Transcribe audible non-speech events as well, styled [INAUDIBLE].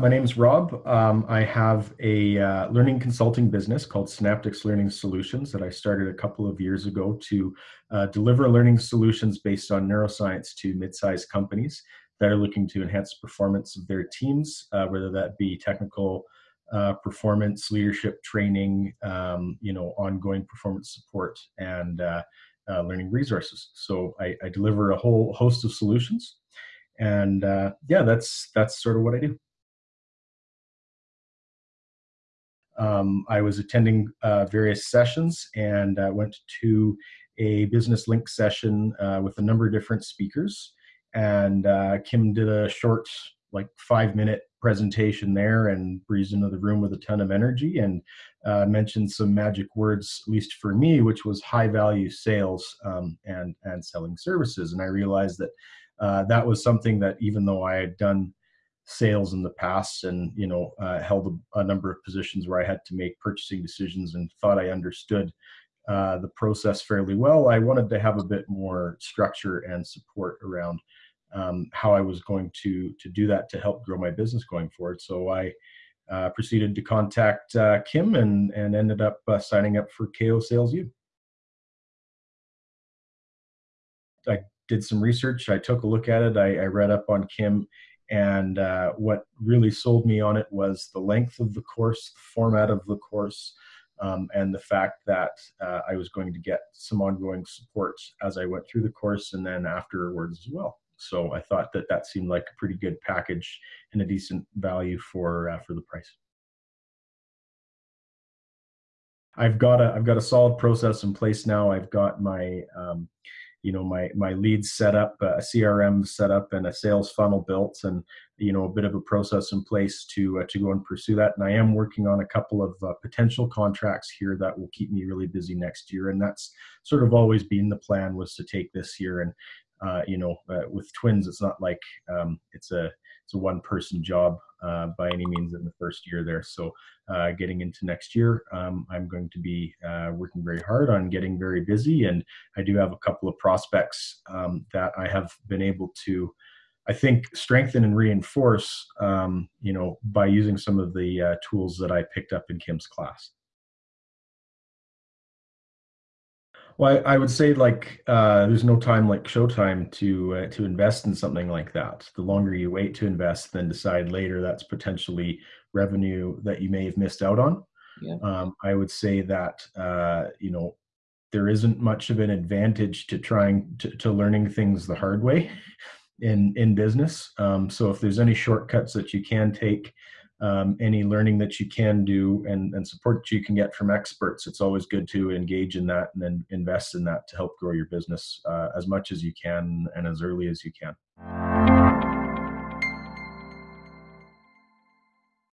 My name is Rob. Um, I have a uh, learning consulting business called Synaptics Learning Solutions that I started a couple of years ago to uh, deliver learning solutions based on neuroscience to mid-sized companies that are looking to enhance performance of their teams, uh, whether that be technical uh, performance, leadership training, um, you know, ongoing performance support, and uh, uh, learning resources. So I, I, deliver a whole host of solutions, and yeah, that's that's sort of what I do. Um, I was attending uh, various sessions and uh, went to a business link session uh, with a number of different speakers. And uh, Kim did a short, like five minute presentation there and breezed into the room with a ton of energy and uh, mentioned some magic words, at least for me, which was high value sales um, and, and selling services. And I realized that uh, that was something that even though I had done sales in the past and you know uh, held a, a, number of positions where i had to make purchasing decisions and thought i understood uh, the process fairly well i wanted to have a bit more structure and support around um, how i was going to to do that to help grow my business going forward. So i uh, proceeded to contact uh, kim and and ended up uh, signing up for ko sales u. I did some research i took a look at it i, I read up on kim and uh, what really sold me on it was the length of the course, the format of the course, um, and the fact that uh, I was going to get some ongoing support as I went through the course and then afterwards as well. So I thought that that seemed like a pretty good package and a decent value for uh, for the price. I've got a I've got a solid process in place now. I've got my um, you know my my leads set up a crm set up and a sales funnel built and you know a bit of a process in place to uh, to go and pursue that. And i am working on a couple of uh, potential contracts here that will keep me really busy next year. And that's sort of always been the plan was to take this year and uh, you know uh, with twins it's not like um, it's a it's a one person job uh, by any means in the first year there. So uh, getting into next year, um, I'm going to be uh, working very hard on getting very busy. And I do have a couple of prospects um, that I have been able to, I think, strengthen and reinforce, um, you know, by using some of the tools that I picked up in Kim's class. Well, I, I, would say like uh, there's no time like showtime to uh, to invest in something like that. The longer you wait to invest, then decide later that's potentially revenue that you may have missed out on. Yeah. Um, I would say that uh, you know there isn't much of an advantage to trying to, to learning things the hard way [LAUGHS] in in business. Um, so if there's any shortcuts that you can take um, any learning that you can do and, and support that you can get from experts, it's always good to engage in that and then invest in that to help grow your business uh, as much as you can and as early as you can.